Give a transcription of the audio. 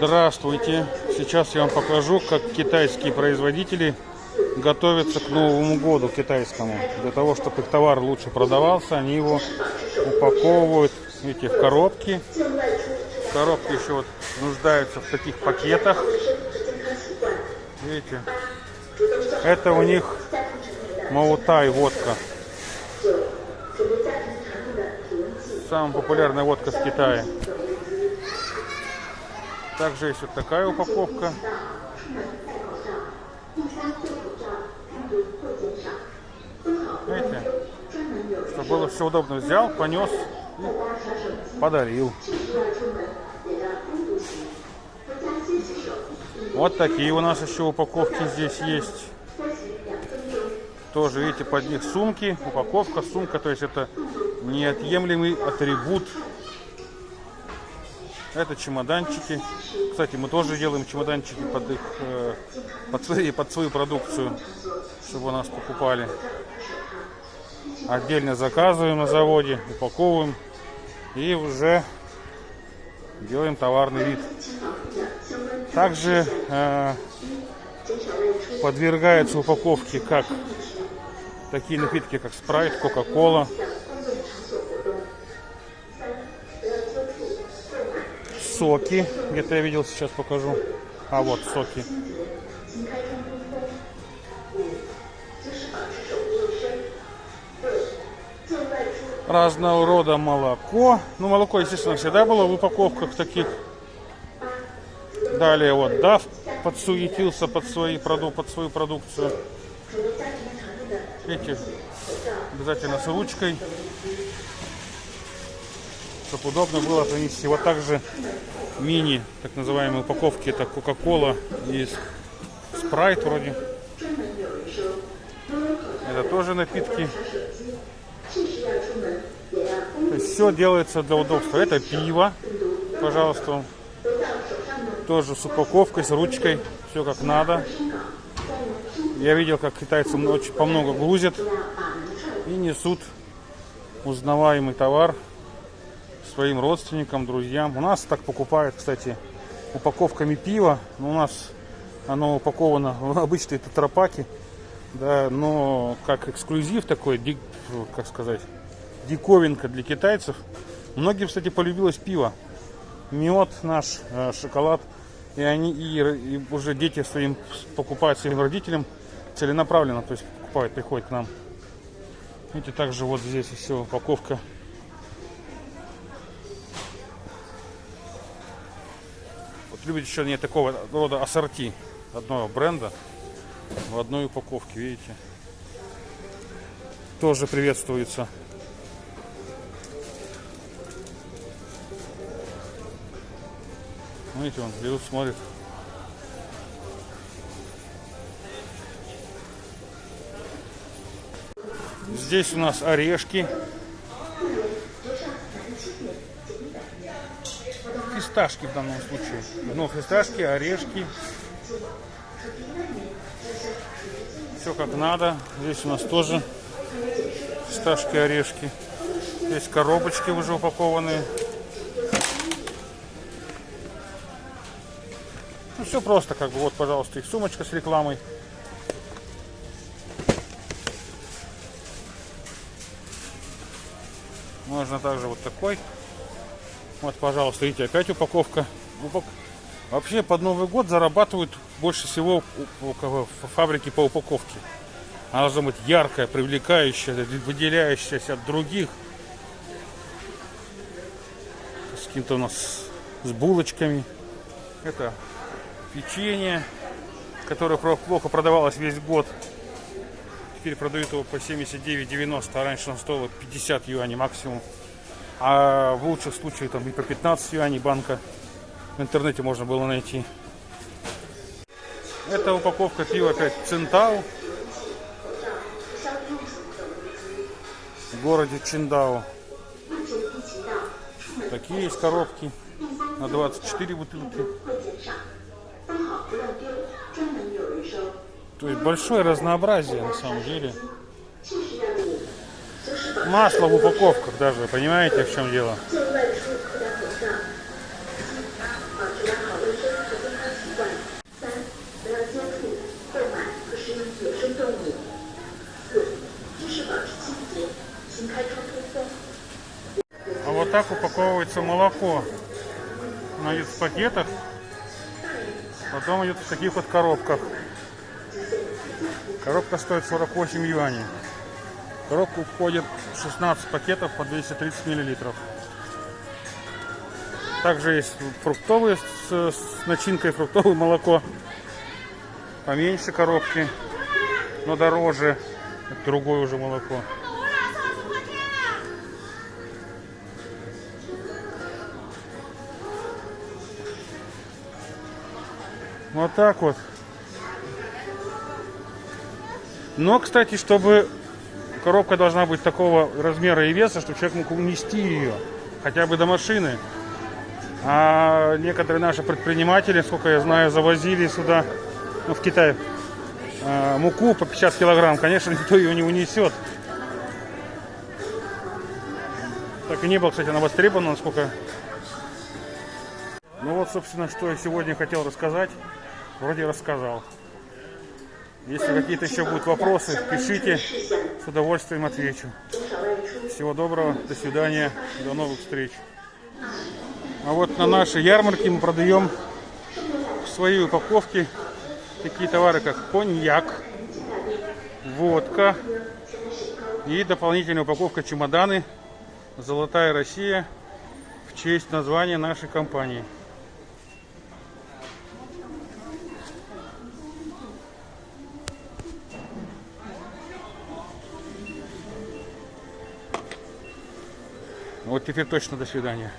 Здравствуйте! Сейчас я вам покажу, как китайские производители готовятся к Новому году китайскому. Для того, чтобы их товар лучше продавался, они его упаковывают, видите, в коробки. Коробки еще вот нуждаются в таких пакетах. Видите? Это у них Маутай водка. Самая популярная водка с Китая. Также есть вот такая упаковка. Видите? Чтобы было все удобно. Взял, понес подарил. Вот такие у нас еще упаковки здесь есть. Тоже, видите, под них сумки, упаковка, сумка, то есть это неотъемлемый атрибут это чемоданчики. Кстати, мы тоже делаем чемоданчики под их э, под, свои, под свою продукцию, чтобы у нас покупали. Отдельно заказываем на заводе, упаковываем и уже делаем товарный вид. Также э, подвергаются упаковке как такие напитки, как спрайт, кока-кола, соки. Где-то я видел, сейчас покажу. А вот соки. Разного рода молоко. Ну, молоко, естественно, всегда было в упаковках таких. Далее вот DAF подсуетился под, свои, под свою продукцию. Видите, обязательно с ручкой чтобы удобно было принести. Вот также мини, так называемые упаковки, это Кока-Кола и Спрайт вроде. Это тоже напитки. То есть все делается для удобства. Это пиво, пожалуйста. Тоже с упаковкой, с ручкой. Все как надо. Я видел, как китайцы очень по много грузят и несут узнаваемый товар своим родственникам, друзьям. У нас так покупают, кстати, упаковками пива. У нас оно упаковано в обычные тетрапаки. Да, но как эксклюзив такой, как сказать, диковинка для китайцев. Многим, кстати, полюбилось пиво. Мед наш, э, шоколад. И они и, и уже дети своим покупают своим родителям целенаправленно, то есть покупают, приходят к нам. Видите, также вот здесь все упаковка любят еще не такого рода ассорти одного бренда в одной упаковке, видите. Тоже приветствуется. Видите, он берут, смотрит. Здесь у нас орешки фисташки в данном случае. Но фисташки, орешки. Все как надо. Здесь у нас тоже фисташки, орешки. Здесь коробочки уже упакованные. Ну, все просто, как бы, вот, пожалуйста, их сумочка с рекламой. Можно также вот такой вот, пожалуйста, видите, опять упаковка. Вообще под Новый год зарабатывают больше всего фабрики по упаковке. Она должна быть яркая, привлекающая, выделяющаяся от других. С каким-то у нас с булочками. Это печенье, которое плохо продавалось весь год. Теперь продают его по 79,90, а раньше он стоило 50 юаней максимум. А в лучших случаях там и по 15 юаней банка в интернете можно было найти. Это упаковка пива опять Центау. В городе Чиндао. Такие есть коробки на 24 бутылки. То есть большое разнообразие на самом деле масло в упаковках даже, понимаете, в чем дело? А вот так упаковывается молоко. Оно идет в пакетах, потом идет в таких вот коробках. Коробка стоит 48 юаней. Коробку входит 16 пакетов по 230 миллилитров. Также есть фруктовые с, с начинкой фруктовое молоко. Поменьше коробки, но дороже. Это другое уже молоко. Вот так вот. Но, кстати, чтобы коробка должна быть такого размера и веса, чтобы человек мог унести ее хотя бы до машины. А некоторые наши предприниматели, сколько я знаю, завозили сюда, ну, в Китай, э, муку по 50 килограмм. Конечно, никто ее не унесет. Так и не был, кстати, она востребована, насколько... Ну вот, собственно, что я сегодня хотел рассказать. Вроде рассказал. Если какие-то еще будут вопросы, пишите, с удовольствием отвечу. Всего доброго, до свидания, до новых встреч. А вот на нашей ярмарке мы продаем в своей упаковке такие товары, как коньяк, водка и дополнительная упаковка чемоданы «Золотая Россия» в честь названия нашей компании. Вот теперь точно до свидания.